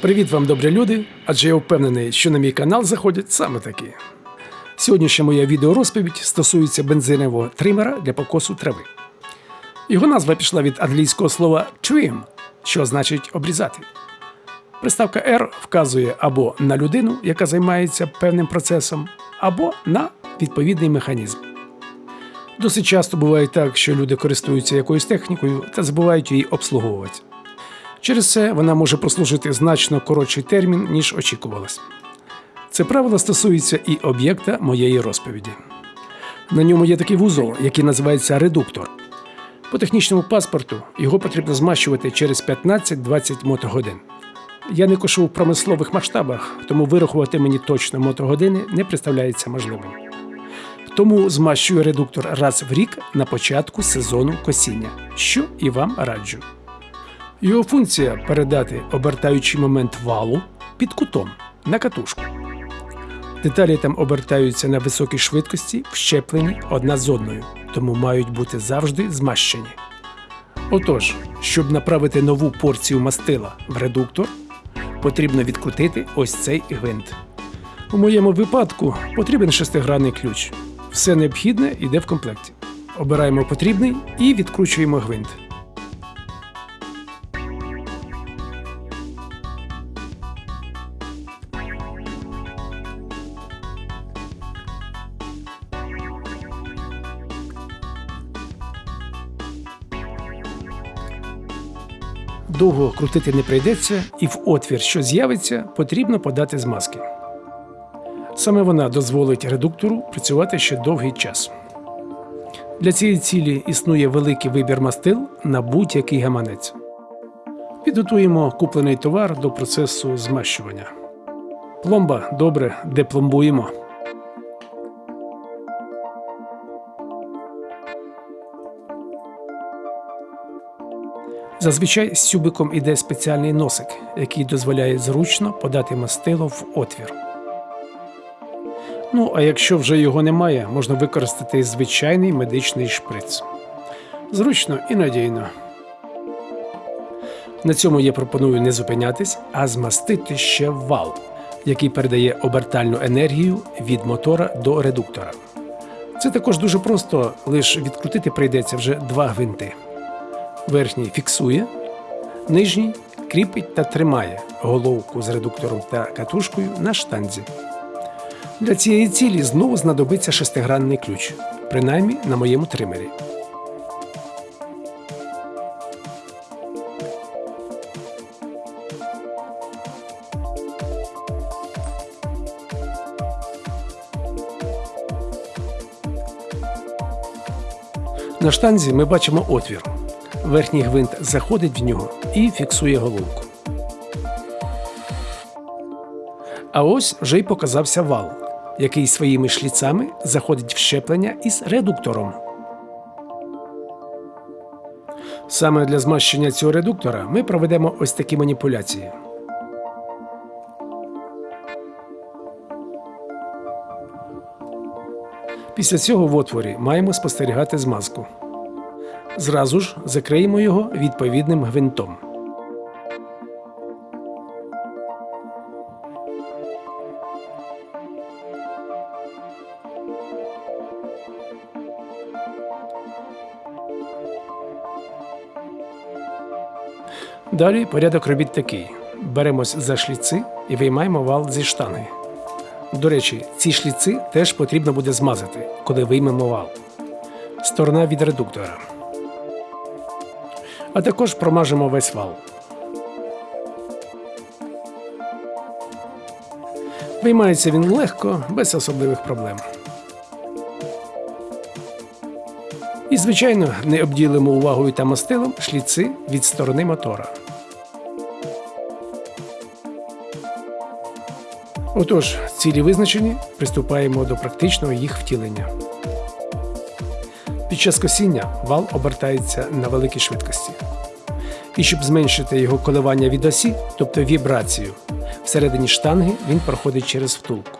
Привіт вам, добрі люди! Адже я впевнений, що на мій канал заходять саме такі. Сьогоднішня моя відеорозповідь стосується бензинового тримера для покосу трави. Його назва пішла від англійського слова trim, що значить обрізати. Приставка R вказує або на людину, яка займається певним процесом, або на відповідний механізм. Досить часто буває так, що люди користуються якоюсь технікою та забувають її обслуговувати. Через це вона може прослужити значно коротший термін, ніж очікувалось. Це правило стосується і об'єкта моєї розповіді. На ньому є такий вузол, який називається редуктор. По технічному паспорту його потрібно змащувати через 15-20 мотогодин. Я не кошу в промислових масштабах, тому вирахувати мені точно мотогодини не представляється можливим. Тому змащую редуктор раз в рік на початку сезону косіння, що і вам раджу. Його функція передати обертаючий момент валу під кутом на катушку. Деталі там обертаються на високій швидкості, вщеплені одна з одною, тому мають бути завжди змащені. Отож, щоб направити нову порцію мастила в редуктор, потрібно відкрутити ось цей гвинт. У моєму випадку потрібен шестигранний ключ. Все необхідне йде в комплекті. Обираємо потрібний і відкручуємо гвинт. Довго крутити не прийдеться, і в отвір, що з'явиться, потрібно подати змазки. Саме вона дозволить редуктору працювати ще довгий час. Для цієї цілі існує великий вибір мастил на будь-який гаманець. Підготуємо куплений товар до процесу змащування. Пломба добре депломбуємо. Зазвичай з тюбиком іде спеціальний носик, який дозволяє зручно подати мастило в отвір. Ну, а якщо вже його немає, можна використати звичайний медичний шприц. Зручно і надійно. На цьому я пропоную не зупинятись, а змастити ще вал, який передає обертальну енергію від мотора до редуктора. Це також дуже просто, лише відкрутити прийдеться вже два гвинти. Верхній фіксує, нижній кріпить та тримає головку з редуктором та катушкою на штанзі. Для цієї цілі знову знадобиться шестигранний ключ, принаймні на моєму тримері. На штанзі ми бачимо отвір. Верхній гвинт заходить в нього і фіксує головку. А ось вже й показався вал, який своїми шліцами заходить в щеплення із редуктором. Саме для змащення цього редуктора ми проведемо ось такі маніпуляції. Після цього в отворі маємо спостерігати змазку. Зразу ж закриємо його відповідним гвинтом. Далі порядок робіт такий: беремось за шліци і виймаємо вал зі штанги. До речі, ці шліци теж потрібно буде змазати, коли виймемо вал. Сторона від редуктора. А також промажемо весь вал. Виймається він легко, без особливих проблем. І, звичайно, не обділимо увагою та мастилом шліци від сторони мотора. Отож, цілі визначені, приступаємо до практичного їх втілення. Під час косіння вал обертається на великій швидкості. І щоб зменшити його коливання від осі, тобто вібрацію, всередині штанги він проходить через втулку.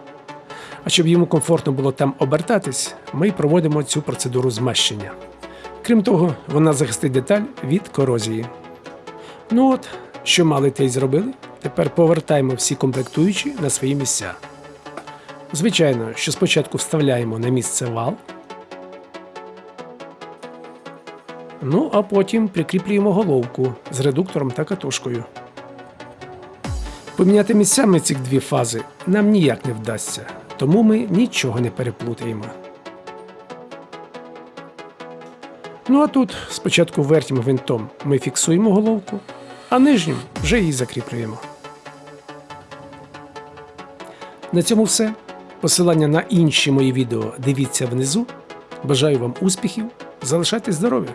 А щоб йому комфортно було там обертатись, ми проводимо цю процедуру змащення. Крім того, вона захистить деталь від корозії. Ну от, що мали те й зробили, Тепер повертаємо всі комплектуючі на свої місця. Звичайно, що спочатку вставляємо на місце вал, ну а потім прикріплюємо головку з редуктором та катушкою. Поміняти місцями ці дві фази нам ніяк не вдасться, тому ми нічого не переплутаємо. Ну а тут спочатку верхнім гвинтом ми фіксуємо головку, а нижнім вже її закріплюємо. На цьому все. Посилання на інші мої відео дивіться внизу. Бажаю вам успіхів, залишайтесь здорові!